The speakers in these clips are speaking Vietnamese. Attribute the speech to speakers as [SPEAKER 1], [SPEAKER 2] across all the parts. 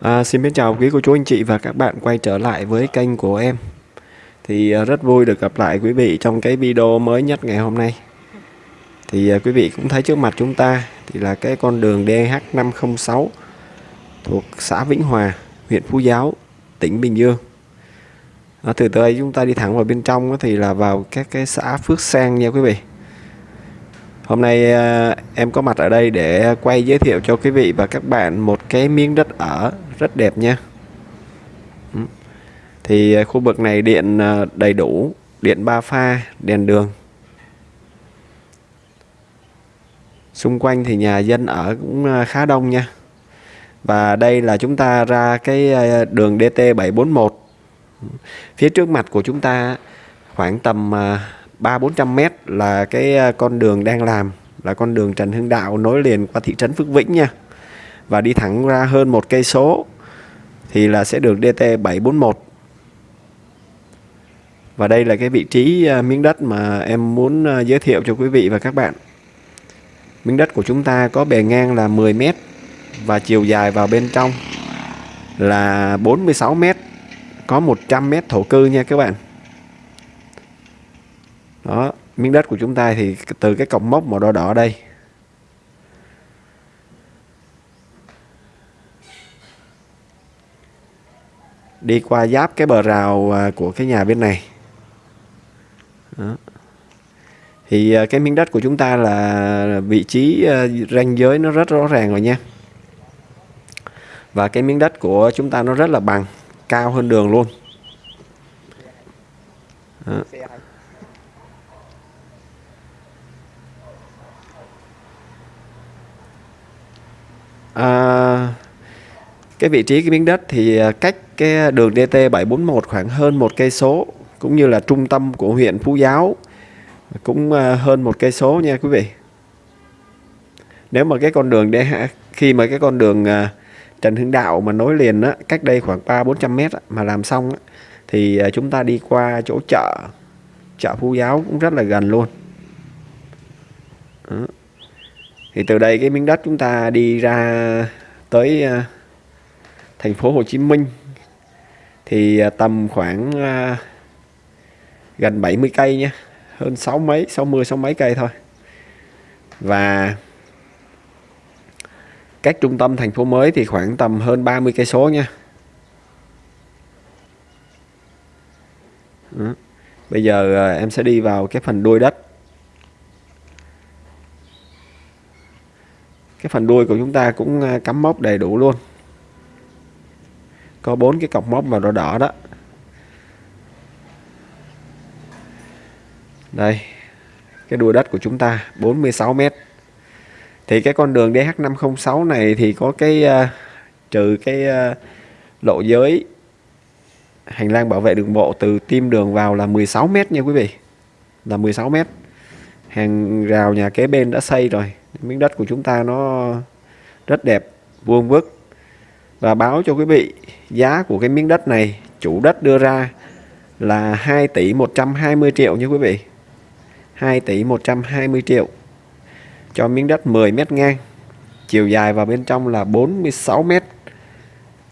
[SPEAKER 1] À, xin biết chào quý cô chú anh chị và các bạn quay trở lại với kênh của em. Thì à, rất vui được gặp lại quý vị trong cái video mới nhất ngày hôm nay. Thì à, quý vị cũng thấy trước mặt chúng ta thì là cái con đường DH506 Thuộc xã Vĩnh Hòa, huyện Phú Giáo, tỉnh Bình Dương. À, Từ đây chúng ta đi thẳng vào bên trong thì là vào các cái xã Phước Sang nha quý vị. Hôm nay à, em có mặt ở đây để quay giới thiệu cho quý vị và các bạn một cái miếng đất ở rất đẹp nha. Ừ. Thì à, khu vực này điện à, đầy đủ, điện ba pha, đèn đường. Xung quanh thì nhà dân ở cũng à, khá đông nha. Và đây là chúng ta ra cái đường DT741. Phía trước mặt của chúng ta khoảng tầm 3-400 mét là cái con đường đang làm là con đường Trần Hưng Đạo nối liền qua thị trấn Phước Vĩnh nha và đi thẳng ra hơn một cây số, thì là sẽ được DT 741 và đây là cái vị trí à, miếng đất mà em muốn à, giới thiệu cho quý vị và các bạn. Miếng đất của chúng ta có bề ngang là 10 mét và chiều dài vào bên trong là 46 mét, có 100 mét thổ cư nha các bạn. Đó, miếng đất của chúng ta thì từ cái cọc mốc màu đỏ đỏ đây. Đi qua giáp cái bờ rào à, của cái nhà bên này đó. thì à, cái miếng đất của chúng ta là vị trí à, ranh giới nó rất rõ ràng rồi nha và cái miếng đất của chúng ta nó rất là bằng, cao hơn đường luôn đó. Cái vị trí cái miếng đất thì à, cách cái đường DT 741 khoảng hơn một cây số cũng như là trung tâm của huyện Phú Giáo cũng à, hơn một cây số nha quý vị. Nếu mà cái con đường DH khi mà cái con đường à, Trần Hưng Đạo mà nối liền á, cách đây khoảng 3 400 mét á, mà làm xong á, thì chúng ta đi qua chỗ chợ chợ Phú Giáo cũng rất là gần luôn. Đó. Thì từ đây cái miếng đất chúng ta đi ra tới uh, thành phố Hồ Chí Minh thì à, tầm khoảng uh, gần 70 cây nha hơn 6 mấy 60 6 mấy cây thôi. Và cách trung tâm thành phố mới thì khoảng tầm hơn 30 cây số nha Đó. Ừ, bây giờ à, em sẽ đi vào cái phần đuôi đất. Cái phần đuôi của chúng ta cũng cắm móc đầy đủ luôn có bốn cái cọc móc màu đỏ đỏ đó. Đây cái đuôi đất của chúng ta 46 mét. Thì cái con đường DH506 này thì có cái uh, trừ cái uh, lộ giới hành lang bảo vệ đường bộ từ tim đường vào là 16 mét nha quý vị. Là 16 mét. Hàng rào nhà kế bên đã xây rồi. Miếng đất của chúng ta nó rất đẹp vuông vức và báo cho quý vị, giá của cái miếng đất này, chủ đất đưa ra là 2 tỷ 120 triệu nha quý vị. 2 tỷ 120 triệu cho miếng đất 10 mét ngang, chiều dài vào bên trong là 46 mét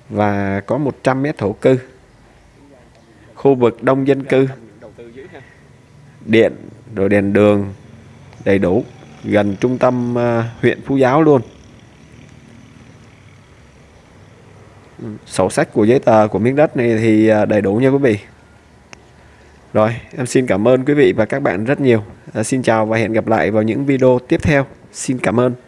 [SPEAKER 1] và có 100 mét thổ cư. Khu vực đông dân cư, điện, rồi đèn đường đầy đủ, gần trung tâm ờ, huyện Phú Giáo luôn. Sổ sách của giấy tờ của miếng đất này thì à, đầy đủ nha quý vị. Rồi, em xin cảm ơn quý vị và các bạn rất nhiều. À, xin chào và hẹn gặp lại vào những video tiếp theo. Xin cảm ơn.